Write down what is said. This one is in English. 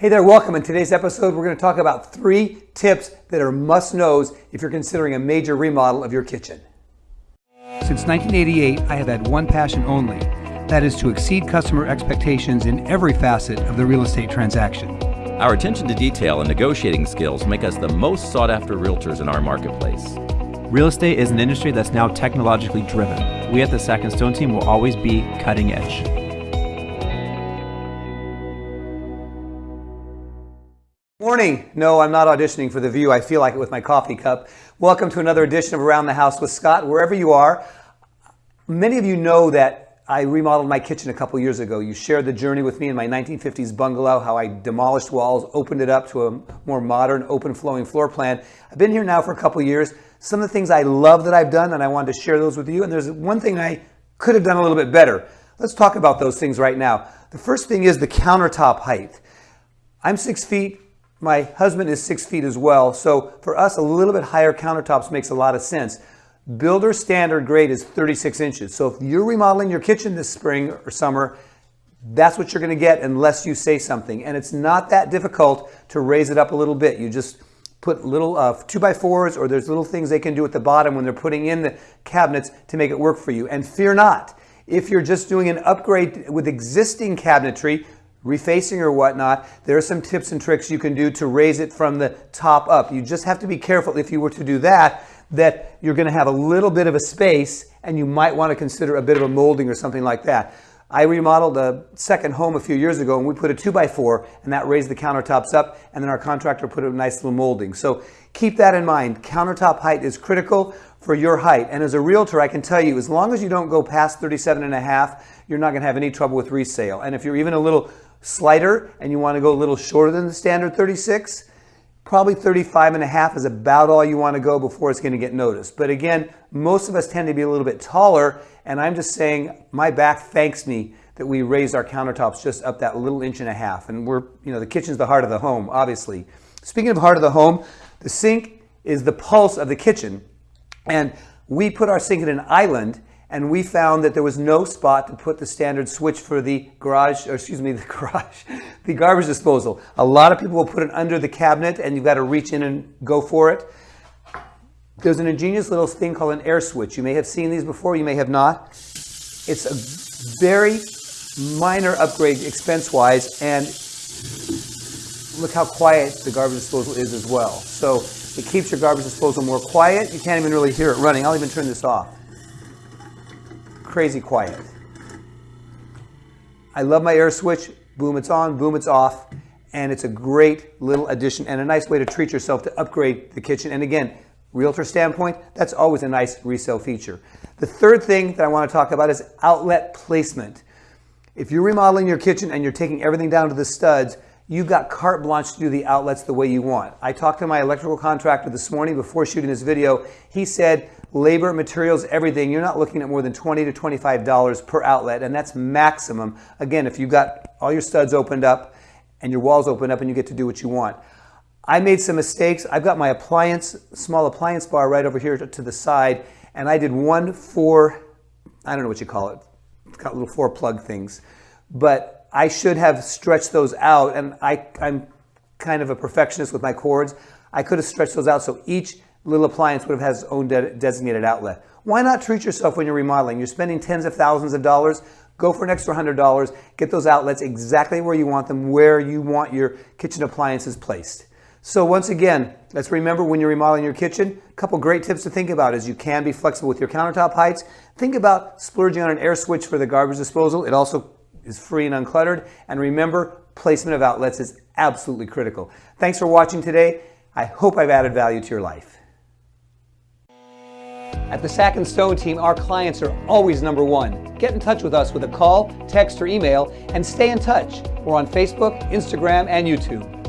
Hey there, welcome. In today's episode, we're going to talk about three tips that are must knows if you're considering a major remodel of your kitchen. Since 1988, I have had one passion only that is to exceed customer expectations in every facet of the real estate transaction. Our attention to detail and negotiating skills make us the most sought after realtors in our marketplace. Real estate is an industry that's now technologically driven. We at the Sack and Stone team will always be cutting edge. Morning. No, I'm not auditioning for The View. I feel like it with my coffee cup. Welcome to another edition of Around the House with Scott. Wherever you are, many of you know that I remodeled my kitchen a couple years ago. You shared the journey with me in my 1950s bungalow, how I demolished walls, opened it up to a more modern, open flowing floor plan. I've been here now for a couple years. Some of the things I love that I've done, and I wanted to share those with you. And there's one thing I could have done a little bit better. Let's talk about those things right now. The first thing is the countertop height. I'm six feet, my husband is six feet as well, so for us, a little bit higher countertops makes a lot of sense. Builder standard grade is 36 inches. So if you're remodeling your kitchen this spring or summer, that's what you're going to get unless you say something. And it's not that difficult to raise it up a little bit. You just put little uh, two by fours or there's little things they can do at the bottom when they're putting in the cabinets to make it work for you. And fear not, if you're just doing an upgrade with existing cabinetry, refacing or whatnot, there are some tips and tricks you can do to raise it from the top up. You just have to be careful if you were to do that, that you're going to have a little bit of a space and you might want to consider a bit of a molding or something like that. I remodeled a second home a few years ago and we put a two by four and that raised the countertops up and then our contractor put a nice little molding. So keep that in mind. Countertop height is critical for your height. And as a realtor, I can tell you, as long as you don't go past 37 and a half, you're not going to have any trouble with resale. And if you're even a little slighter and you want to go a little shorter than the standard 36, probably 35 and a half is about all you want to go before it's going to get noticed. But again, most of us tend to be a little bit taller and I'm just saying my back thanks me that we raised our countertops just up that little inch and a half. And we're, you know, the kitchen's the heart of the home, obviously. Speaking of heart of the home, the sink is the pulse of the kitchen. And we put our sink in an island and we found that there was no spot to put the standard switch for the garage, or excuse me, the garage, the garbage disposal. A lot of people will put it under the cabinet and you've got to reach in and go for it. There's an ingenious little thing called an air switch. You may have seen these before, you may have not. It's a very minor upgrade expense-wise and look how quiet the garbage disposal is as well. So it keeps your garbage disposal more quiet. You can't even really hear it running. I'll even turn this off crazy quiet. I love my air switch. Boom, it's on, boom, it's off. And it's a great little addition and a nice way to treat yourself to upgrade the kitchen. And again, realtor standpoint, that's always a nice resale feature. The third thing that I want to talk about is outlet placement. If you're remodeling your kitchen and you're taking everything down to the studs, you've got carte blanche to do the outlets the way you want. I talked to my electrical contractor this morning before shooting this video. He said labor, materials, everything, you're not looking at more than 20 to $25 per outlet, and that's maximum. Again, if you've got all your studs opened up and your walls opened up and you get to do what you want. I made some mistakes. I've got my appliance, small appliance bar right over here to, the side, and I did one four, I don't know what you call it, it's got little four plug things, but I should have stretched those out, and I, I'm kind of a perfectionist with my cords. I could have stretched those out so each little appliance would have had its own de designated outlet. Why not treat yourself when you're remodeling? You're spending tens of thousands of dollars. Go for an extra $100. Get those outlets exactly where you want them, where you want your kitchen appliances placed. So once again, let's remember when you're remodeling your kitchen, a couple great tips to think about is you can be flexible with your countertop heights. Think about splurging on an air switch for the garbage disposal. It also is free and uncluttered. And remember, placement of outlets is absolutely critical. Thanks for watching today. I hope I've added value to your life. At the Sack and Stone team, our clients are always number one. Get in touch with us with a call, text, or email, and stay in touch. We're on Facebook, Instagram, and YouTube.